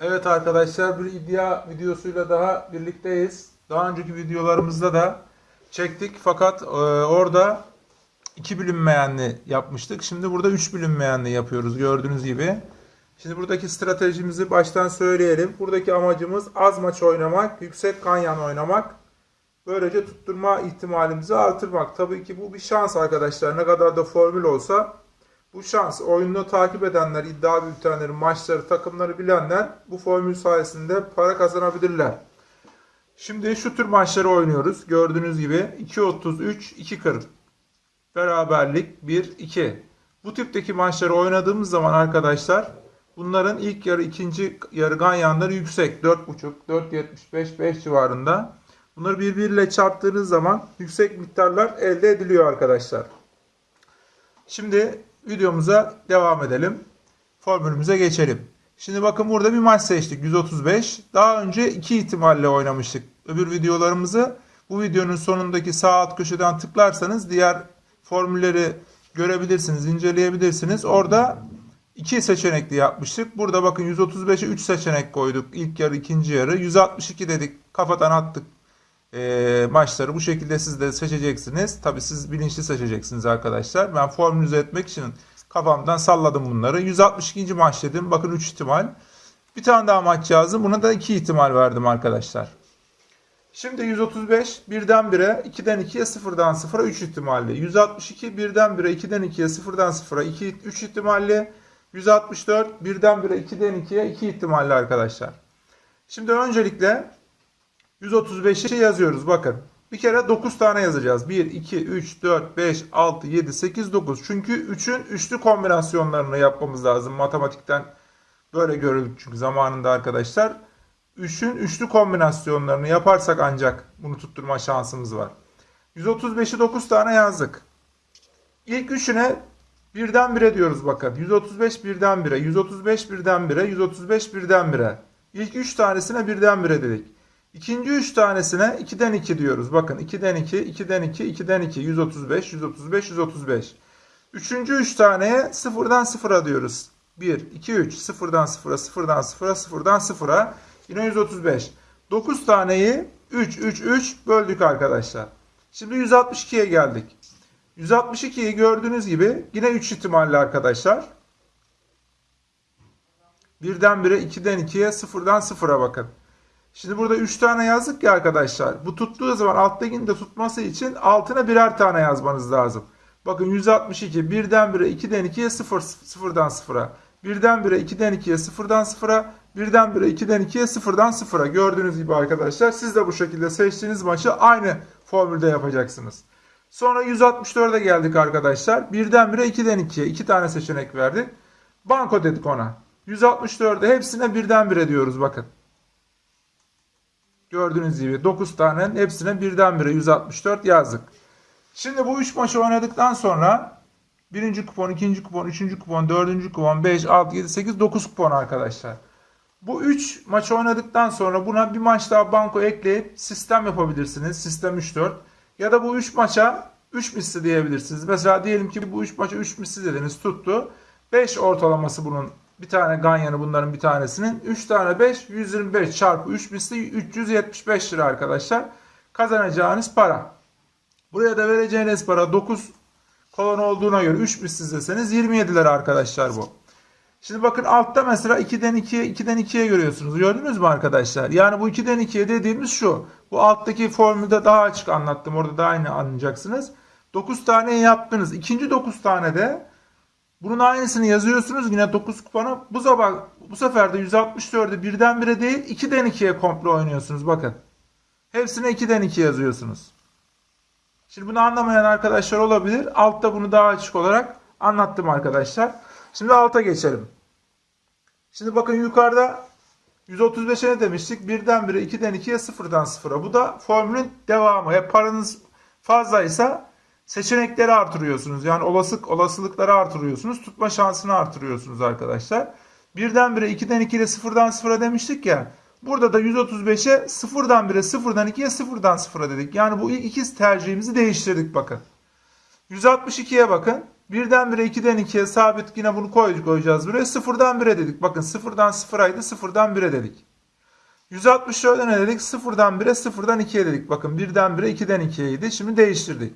Evet arkadaşlar bir iddia videosuyla daha birlikteyiz. Daha önceki videolarımızda da çektik fakat e, orada iki bilinmeyenli yapmıştık. Şimdi burada üç bilinmeyenli yapıyoruz gördüğünüz gibi. Şimdi buradaki stratejimizi baştan söyleyelim. Buradaki amacımız az maç oynamak, yüksek kanyan oynamak. Böylece tutturma ihtimalimizi artırmak. Tabii ki bu bir şans arkadaşlar. Ne kadar da formül olsa bu şans. Oyunu takip edenler, iddia bültenleri, maçları, takımları bilenler bu formül sayesinde para kazanabilirler. Şimdi şu tür maçları oynuyoruz. Gördüğünüz gibi 2.33, 2.40. Beraberlik 1-2. Bu tipteki maçları oynadığımız zaman arkadaşlar bunların ilk yarı ikinci yarı ganyanları yüksek. 4.5, 4.75, 5 civarında. Bunları birbiriyle çarptığınız zaman yüksek miktarlar elde ediliyor arkadaşlar. Şimdi videomuza devam edelim. Formülümüze geçelim. Şimdi bakın burada bir maç seçtik 135. Daha önce iki ihtimalle oynamıştık. Öbür videolarımızı bu videonun sonundaki sağ alt köşeden tıklarsanız diğer formülleri görebilirsiniz, inceleyebilirsiniz. Orada iki seçenekli yapmıştık. Burada bakın 135'e 3 seçenek koyduk. İlk yarı, ikinci yarı. 162 dedik. Kafadan attık e, maçları bu şekilde siz de seçeceksiniz. Tabi siz bilinçli seçeceksiniz arkadaşlar. Ben formülize etmek için kafamdan salladım bunları. 162. maç dedim. Bakın 3 ihtimal. Bir tane daha maç yazdım. Buna da 2 ihtimal verdim arkadaşlar. Şimdi 135 birden 1'e, 2'den 2'ye, 0'dan 0'a 3 ihtimalli. 162 birden 1'e, 2'den 2'ye, 0'dan 0'a 2 3 ihtimalli. 164 birden 1'e, 2'den 2'ye 2 ihtimalli arkadaşlar. Şimdi öncelikle 135'i yazıyoruz bakın. Bir kere 9 tane yazacağız. 1, 2, 3, 4, 5, 6, 7, 8, 9. Çünkü 3'ün üçlü kombinasyonlarını yapmamız lazım. Matematikten böyle görüldük çünkü zamanında arkadaşlar. 3'ün üçlü kombinasyonlarını yaparsak ancak bunu tutturma şansımız var. 135'i 9 tane yazdık. İlk üçüne birden 1'e diyoruz bakın. 135 birden 1'e, 135 birden 1'e, 135 birden 1'e. İlk 3 tanesine birden 1'e dedik. İkinci 3 tanesine 2'den 2 diyoruz. Bakın 2'den 2, 2'den 2, 2'den 2, 135, 135, 135. Üçüncü 3 taneye 0'dan 0'a diyoruz. 1, 2, 3, 0'dan 0'a, 0'dan 0'a, 0'dan 0'a. Yine 135. 9 taneyi 3, 3, 3 böldük arkadaşlar. Şimdi 162'ye geldik. 162'yi gördüğünüz gibi yine 3 ihtimalli arkadaşlar. Birden 1'e, 2'den 2'ye, 0'dan 0'a bakın. Şimdi burada 3 tane yazdık ya arkadaşlar. Bu tuttuğu zaman alttakini de tutması için altına birer tane yazmanız lazım. Bakın 162 birden 1'e 2'den 2'ye 0 0'dan 0'a. Birden 1'e 2'den 2'ye 0'dan 0'a. Birden 1'e 2'den 2'ye 0'dan 0'a. Gördüğünüz gibi arkadaşlar siz de bu şekilde seçtiğiniz maçı aynı formülde yapacaksınız. Sonra 164'e geldik arkadaşlar. Birden 1'e 2'den 2'ye 2 tane seçenek verdik. Banko dedik ona. 164'e hepsine birden 1'e diyoruz bakın. Gördüğünüz gibi 9 tane hepsine birdenbire 164 yazdık. Şimdi bu 3 maçı oynadıktan sonra birinci kupon, ikinci kupon, üçüncü kupon, dördüncü kupon, 5, 6, 7, 8, 9 kupon arkadaşlar. Bu 3 maçı oynadıktan sonra buna bir maç daha banko ekleyip sistem yapabilirsiniz. Sistem 3-4. Ya da bu 3 maça 3 misli diyebilirsiniz. Mesela diyelim ki bu 3 maça 3 misli dediniz tuttu. 5 ortalaması bunun bir tane ganyanı bunların bir tanesinin. 3 tane 5 125 çarpı 3 misli 375 lira arkadaşlar. Kazanacağınız para. Buraya da vereceğiniz para 9 kolon olduğuna göre 3 misli deseniz 27 lira arkadaşlar bu. Şimdi bakın altta mesela 2'den 2'ye 2'den 2'ye görüyorsunuz. Gördünüz mü arkadaşlar? Yani bu 2'den 2'ye dediğimiz şu. Bu alttaki formülde daha açık anlattım. Orada da aynı anlayacaksınız. 9 tane yaptınız. İkinci 9 tane de bunun aynısını yazıyorsunuz yine 9 kupona. Bu sefer, bu sefer de 164'ü birden bire değil 2'den 2'ye komple oynuyorsunuz bakın. Hepsine 2'den 2 yazıyorsunuz. Şimdi bunu anlamayan arkadaşlar olabilir. Altta bunu daha açık olarak anlattım arkadaşlar. Şimdi alta geçelim. Şimdi bakın yukarıda 135'e ne demiştik? Birden bire 2'den 2'ye 0'dan 0'a. Bu da formülün devamı. Hep paranız fazlaysa seçenekleri artırıyorsunuz. Yani olasılık olasılıkları artırıyorsunuz. Tutma şansını artırıyorsunuz arkadaşlar. Birden bire 2'den 2'ye 0'dan 0'a demiştik ya. Burada da 135'e 0'dan 1'e 0'dan 2'ye 0'dan 0'a dedik. Yani bu ilk iki tercihimizi değiştirdik bakın. 162'ye bakın. Birdenbire 2'den 2'ye sabit yine bunu koy, koyacağız buraya. Sıfırdan 1'e dedik. Bakın sıfırdan sıfıraydı sıfırdan 1'e dedik. 164'e ne dedik? Sıfırdan 1'e sıfırdan 2'ye dedik. Bakın birden 1'e 2'den 2'ye idi. Şimdi değiştirdik.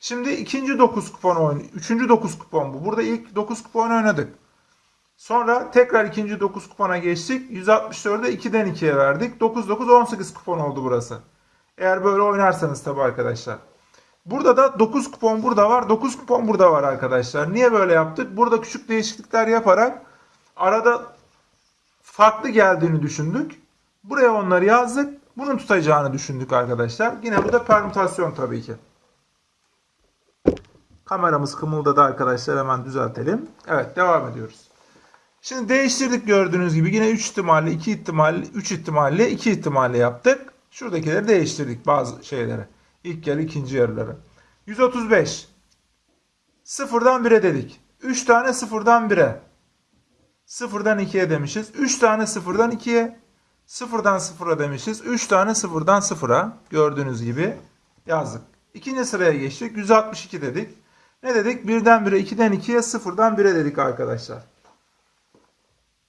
Şimdi ikinci 9 kupon oyun. Üçüncü 9 kupon bu. Burada ilk 9 kupon oynadık. Sonra tekrar ikinci 9 kupona geçtik. 164'e 2'den 2'ye verdik. 9 9 18 kupon oldu burası. Eğer böyle oynarsanız tabi arkadaşlar. Burada da 9 kupon burada var. 9 kupon burada var arkadaşlar. Niye böyle yaptık? Burada küçük değişiklikler yaparak arada farklı geldiğini düşündük. Buraya onları yazdık. Bunun tutacağını düşündük arkadaşlar. Yine bu da permütasyon tabii ki. Kameramız kımıldadı arkadaşlar. Hemen düzeltelim. Evet devam ediyoruz. Şimdi değiştirdik gördüğünüz gibi. Yine 3 ihtimalle, 2 ihtimalle, 3 ihtimalle, 2 ihtimalle yaptık. Şuradakileri değiştirdik bazı şeyleri. İlk yarı, ikinci yarıları. 135. Sıfırdan 1'e dedik. 3 tane sıfırdan 1'e. Sıfırdan 2'ye demişiz. 3 tane sıfırdan 2'ye. Sıfırdan sıfıra demişiz. 3 tane sıfırdan sıfıra. Gördüğünüz gibi yazdık. İkinci sıraya geçtik. 162 dedik. Ne dedik? Birden 1'e, 2'den 2'ye, sıfırdan 1'e dedik arkadaşlar.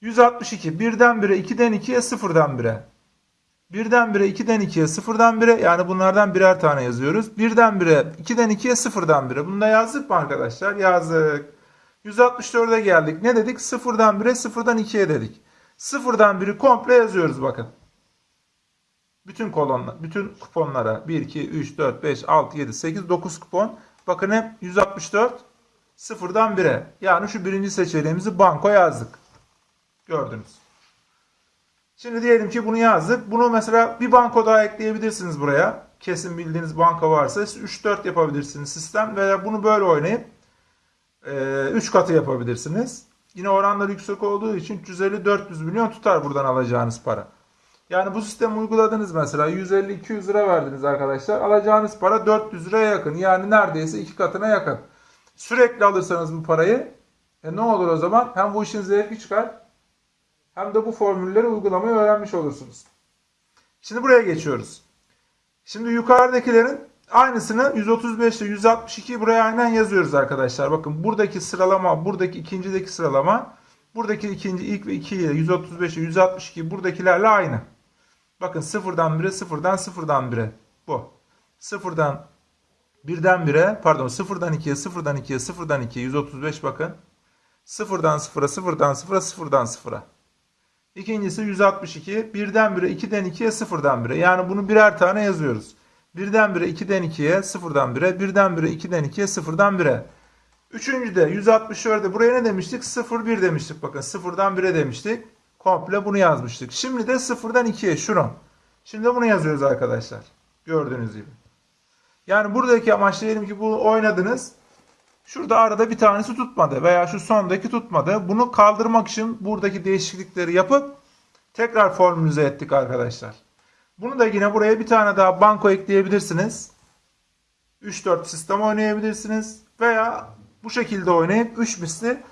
162. Birden 1'e, 2'den 2'ye, sıfırdan 1'e. Birden 1'e, 2'den 2'ye, sıfırdan 1'e. Yani bunlardan birer tane yazıyoruz. Birden 1'e, 2'den 2'ye, sıfırdan 1'e. Bunu da yazdık mı arkadaşlar? Yazdık. 164'e geldik. Ne dedik? Sıfırdan 1'e, sıfırdan 2'ye dedik. Sıfırdan 1'i komple yazıyoruz bakın. Bütün kolonlar, bütün kuponlara 1, 2, 3, 4, 5, 6, 7, 8, 9 kupon. Bakın hep 164 sıfırdan 1'e. Yani şu birinci seçeneğimizi banko yazdık. Gördünüz. Şimdi diyelim ki bunu yazdık. Bunu mesela bir banko daha ekleyebilirsiniz buraya. Kesin bildiğiniz banka varsa 3-4 yapabilirsiniz sistem. Veya bunu böyle oynayıp 3 katı yapabilirsiniz. Yine oranlar yüksek olduğu için 350-400 milyon tutar buradan alacağınız para. Yani bu sistemi uyguladınız mesela 150-200 lira verdiniz arkadaşlar. Alacağınız para 400 liraya yakın. Yani neredeyse iki katına yakın. Sürekli alırsanız bu parayı e ne olur o zaman? Hem bu işin zevki çıkar hem de bu formülleri uygulamayı öğrenmiş olursunuz. Şimdi buraya geçiyoruz. Şimdi yukarıdakilerin aynısını 135 ile 162 buraya aynen yazıyoruz arkadaşlar. Bakın buradaki sıralama, buradaki ikincideki sıralama, buradaki ikinci ilk ve 2 ile 135 ile 162 buradakilerle aynı. Bakın sıfırdan 1'e, sıfırdan sıfırdan 1'e. Bu. Sıfırdan birden 1'e, pardon sıfırdan 2'ye, sıfırdan 2'ye, sıfırdan 2'ye 135 bakın. Sıfırdan sıfıra, sıfırdan sıfıra, sıfırdan sıfıra. İkincisi 162. Birden 1'e, 2'den 2'ye, sıfırdan 1'e. Yani bunu birer tane yazıyoruz. Birden 1'e, 2'den 2'ye, sıfırdan 1'e. Birden 1'e, 2'den 2'ye, sıfırdan 1'e. Üçüncüde 164'de buraya ne demiştik? 0, 1 demiştik. Bakın sıfırdan 1'e demiştik. Komple bunu yazmıştık. Şimdi de sıfırdan 2'ye şunu. Şimdi bunu yazıyoruz arkadaşlar. Gördüğünüz gibi. Yani buradaki amaç diyelim ki bunu oynadınız. Şurada arada bir tanesi tutmadı veya şu sondaki tutmadı. Bunu kaldırmak için buradaki değişiklikleri yapıp tekrar formülize ettik arkadaşlar. Bunu da yine buraya bir tane daha banko ekleyebilirsiniz. 3-4 sistem oynayabilirsiniz. Veya bu şekilde oynayıp 3 misli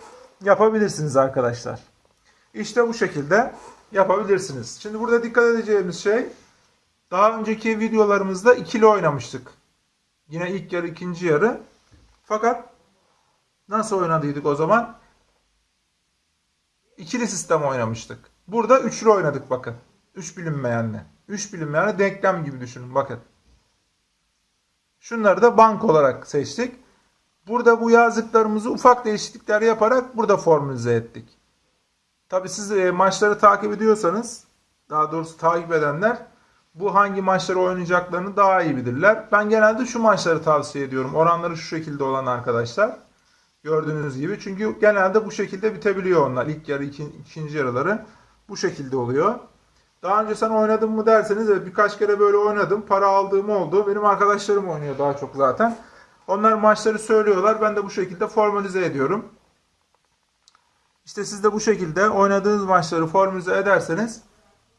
yapabilirsiniz arkadaşlar. İşte bu şekilde yapabilirsiniz. Şimdi burada dikkat edeceğimiz şey daha önceki videolarımızda ikili oynamıştık. Yine ilk yarı ikinci yarı. Fakat nasıl oynadıydık o zaman? İkili sistem oynamıştık. Burada üçlü oynadık bakın. Üç bilinmeyenle. Üç bilinmeyenle denklem gibi düşünün bakın. Şunları da bank olarak seçtik. Burada bu yazdıklarımızı ufak değişiklikler yaparak burada formülize ettik. Tabi siz e, maçları takip ediyorsanız, daha doğrusu takip edenler bu hangi maçları oynayacaklarını daha iyi bilirler. Ben genelde şu maçları tavsiye ediyorum. Oranları şu şekilde olan arkadaşlar. Gördüğünüz gibi. Çünkü genelde bu şekilde bitebiliyor onlar. İlk yarı, ikinci, ikinci yarıları bu şekilde oluyor. Daha önce sen oynadın mı derseniz evet birkaç kere böyle oynadım. Para aldığım oldu. Benim arkadaşlarım oynuyor daha çok zaten. Onlar maçları söylüyorlar. Ben de bu şekilde formalize ediyorum. İşte siz de bu şekilde oynadığınız maçları formülize ederseniz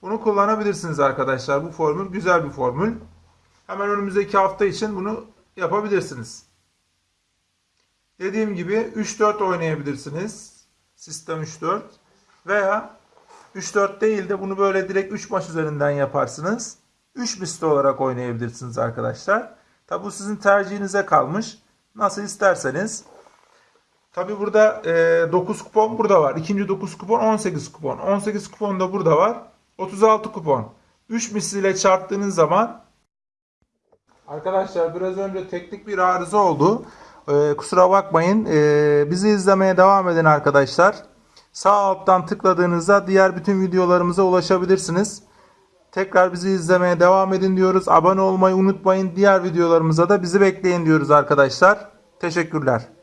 bunu kullanabilirsiniz arkadaşlar. Bu formül güzel bir formül. Hemen önümüzdeki hafta için bunu yapabilirsiniz. Dediğim gibi 3-4 oynayabilirsiniz. Sistem 3-4 veya 3-4 değil de bunu böyle direkt 3 maç üzerinden yaparsınız. 3 misli olarak oynayabilirsiniz arkadaşlar. Tabi bu sizin tercihinize kalmış. Nasıl isterseniz. Tabi burada e, 9 kupon burada var. İkinci 9 kupon 18 kupon. 18 kupon da burada var. 36 kupon. 3 misliyle çarptığınız zaman Arkadaşlar biraz önce teknik bir arıza oldu. Ee, kusura bakmayın. Ee, bizi izlemeye devam edin arkadaşlar. Sağ alttan tıkladığınızda diğer bütün videolarımıza ulaşabilirsiniz. Tekrar bizi izlemeye devam edin diyoruz. Abone olmayı unutmayın. Diğer videolarımıza da bizi bekleyin diyoruz arkadaşlar. Teşekkürler.